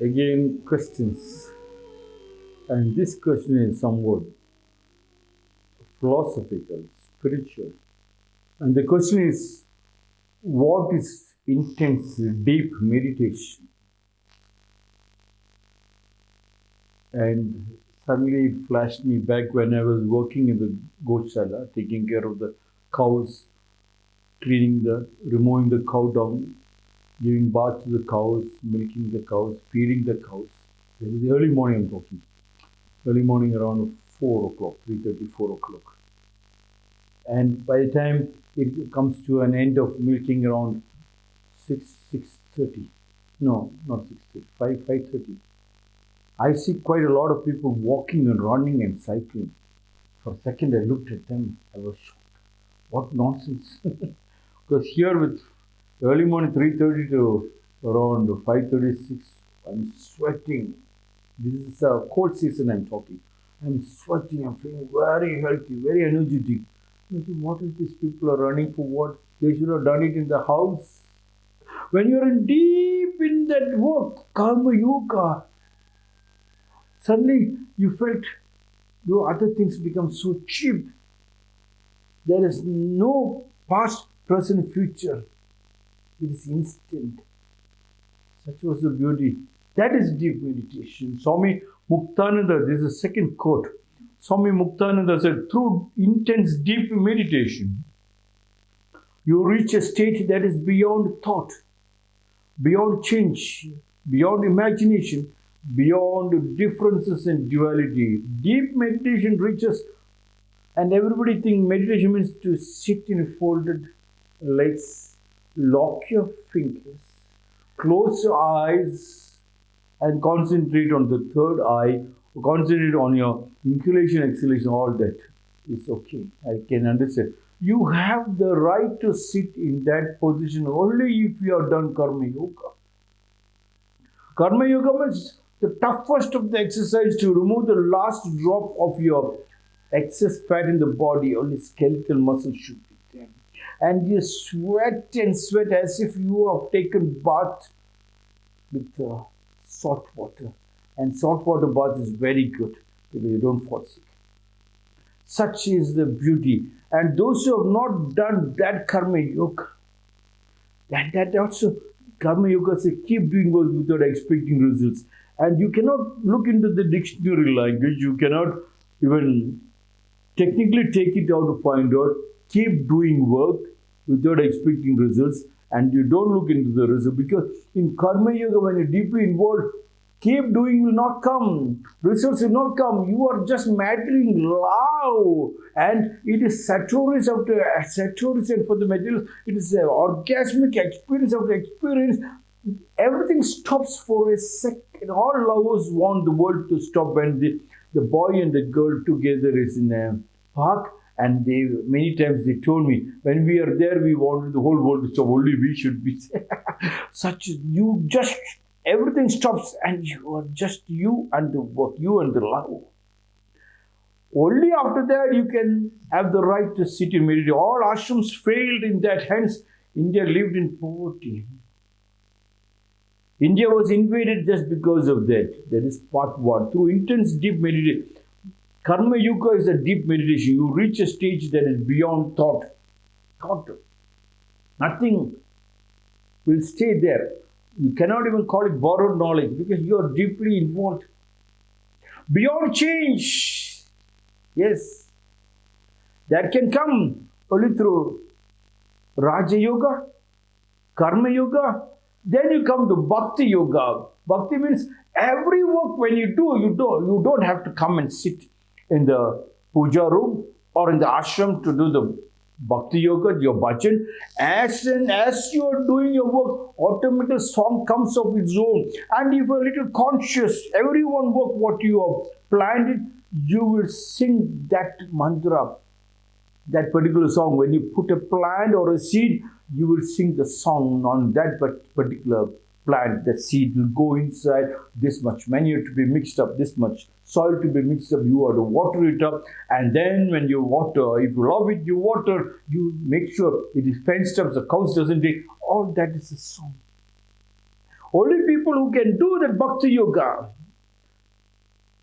again questions. And this question is somewhat philosophical, spiritual. And the question is what is intense, deep meditation? And suddenly it flashed me back when I was working in the Goshala, taking care of the cows, cleaning the, removing the cow dung, giving bath to the cows, milking the cows, feeding the cows. This is early morning I'm talking. Early morning around 4 o'clock, 3.30, 4 o'clock. And by the time it comes to an end of milking around 6, 6.30, no, not 6.30, 5, 5.30, I see quite a lot of people walking and running and cycling. For a second I looked at them, I was shocked. What nonsense. because here with early morning 3.30 to around 5.36, I'm sweating. This is a cold season I'm talking. I'm sweating, I'm feeling very healthy, very energetic. What is these people are running for what? They should have done it in the house. When you're in deep in that work, karma yoga, suddenly you felt the other things become so cheap. There is no past, present, future. It is instant. Such was the beauty. That is deep meditation. Swami Muktananda, this is the second quote. Swami Muktananda said, through intense deep meditation, you reach a state that is beyond thought, beyond change, beyond imagination, beyond differences and duality. Deep meditation reaches, and everybody think meditation means to sit in folded legs, lock your fingers, close your eyes, and concentrate on the third eye, concentrate on your inhalation, exhalation, all that. It's okay. I can understand. You have the right to sit in that position only if you have done Karma Yoga. Karma Yoga means the toughest of the exercise to remove the last drop of your excess fat in the body, only skeletal muscle should be. And you sweat and sweat as if you have taken bath with uh, salt water. And salt water bath is very good because you don't fall sick. Such is the beauty. And those who have not done that karma yoga, and that also karma yoga says keep doing without expecting results. And you cannot look into the dictionary language, you cannot even technically take it out to find out. Keep doing work without expecting results, and you don't look into the result because in karma yoga, when you're deeply involved, keep doing will not come. Results will not come. You are just mattering loud. And it is saturation after saturation for the material. It is an orgasmic experience after experience. Everything stops for a second. All lovers want the world to stop when the, the boy and the girl together is in a park. And they many times they told me when we are there, we wanted the whole world to stop. Only we should be such. You just everything stops and you are just you and the work, you and the love. Only after that you can have the right to sit in meditation. All ashrams failed in that, hence India lived in poverty. India was invaded just because of that. That is part one. Through intense deep meditation. Karma Yoga is a deep meditation. You reach a stage that is beyond thought. Thought. Nothing will stay there. You cannot even call it borrowed knowledge because you are deeply involved. Beyond change. Yes. That can come only through Raja Yoga, Karma Yoga. Then you come to Bhakti Yoga. Bhakti means every work when you do, you don't, you don't have to come and sit in the puja room or in the ashram to do the bhakti yoga, your bhajan. As soon as you are doing your work, automatic song comes of its own. And if you're a little conscious, everyone work what you have planned it, you will sing that mantra, that particular song. When you put a plant or a seed, you will sing the song on that particular plant. The seed will go inside, this much manure to be mixed up, this much soil to be mixed up, you have to water it up. And then when you water, if you love it, you water, you make sure it is fenced up, the cows doesn't take. All that is a song. Only people people who can do that Bhakti Yoga.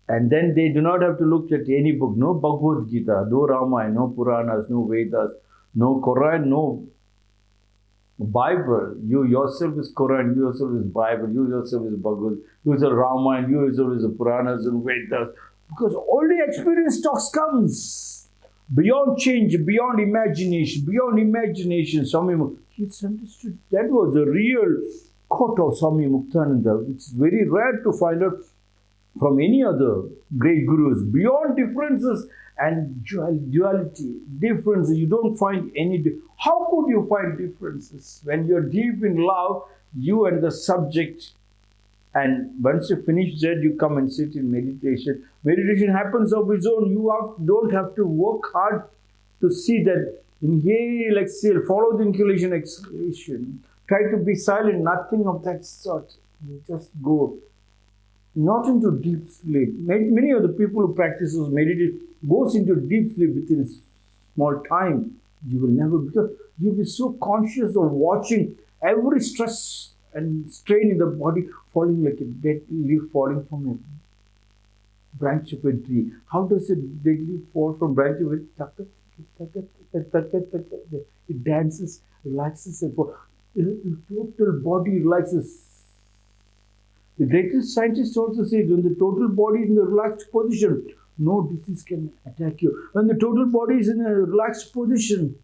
And then they do not have to look at any book, no Bhagavad Gita, no Ramayana, no Puranas, no Vedas, no Quran, no Bible. You yourself is Quran, you yourself is Bible, you yourself is Bhagavad, you yourself Ramayana, you yourself is Puranas and Vedas. Because the experience talks comes beyond change, beyond imagination, beyond imagination. Swami, it's understood that was a real quote of Swami Muktananda. It's very rare to find out from any other great gurus. Beyond differences and duality, differences, you don't find any. How could you find differences? When you're deep in love, you and the subject and once you finish that, you come and sit in meditation. Meditation happens of its own. You have, don't have to work hard to see that inhale, exhale, follow the inhalation, exhalation. Try to be silent, nothing of that sort. You just go not into deep sleep. Many of the people who practice meditation goes into deep sleep within a small time. You will never because you'll be so conscious of watching every stress and strain in the body falling like a dead leaf falling from a branch of a tree. How does a dead leaf fall from branch of a tree? It dances, relaxes, and falls. The total body relaxes. The greatest scientist also says when the total body is in a relaxed position, no disease can attack you. When the total body is in a relaxed position,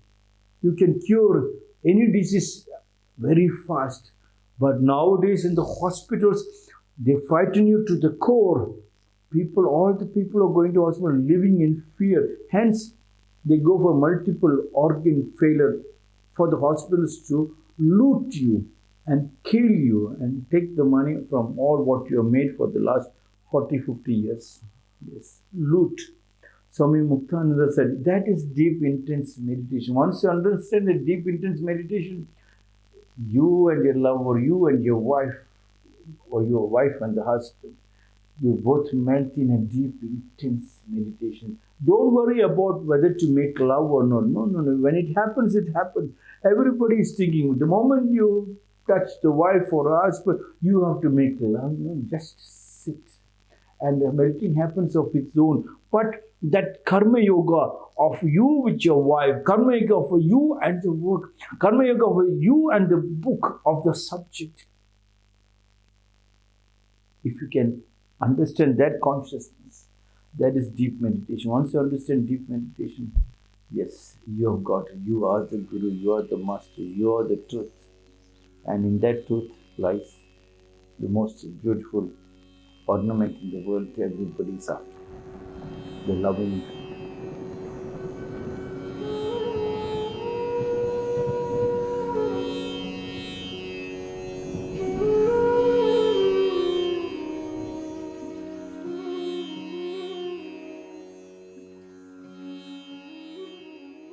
you can cure any disease very fast. But nowadays in the hospitals, they frighten you to the core. People, all the people are going to hospital living in fear. Hence, they go for multiple organ failure for the hospitals to loot you and kill you and take the money from all what you have made for the last 40, 50 years. Yes, loot. Swami Muktananda said that is deep, intense meditation. Once you understand the deep, intense meditation, you and your lover, you and your wife, or your wife and the husband, you both melt in a deep, intense meditation. Don't worry about whether to make love or not. No, no, no. When it happens, it happens. Everybody is thinking, the moment you touch the wife or husband, you have to make love. Just sit. And the melting happens of its own. But that karma yoga of you with your wife, karma yoga for you and the work, karma yoga for you and the book of the subject. If you can understand that consciousness, that is deep meditation. Once you understand deep meditation, yes, you have got it. You are the Guru, you are the Master, you are the truth. And in that truth lies the most beautiful ornament in the world to everybody's heart the loving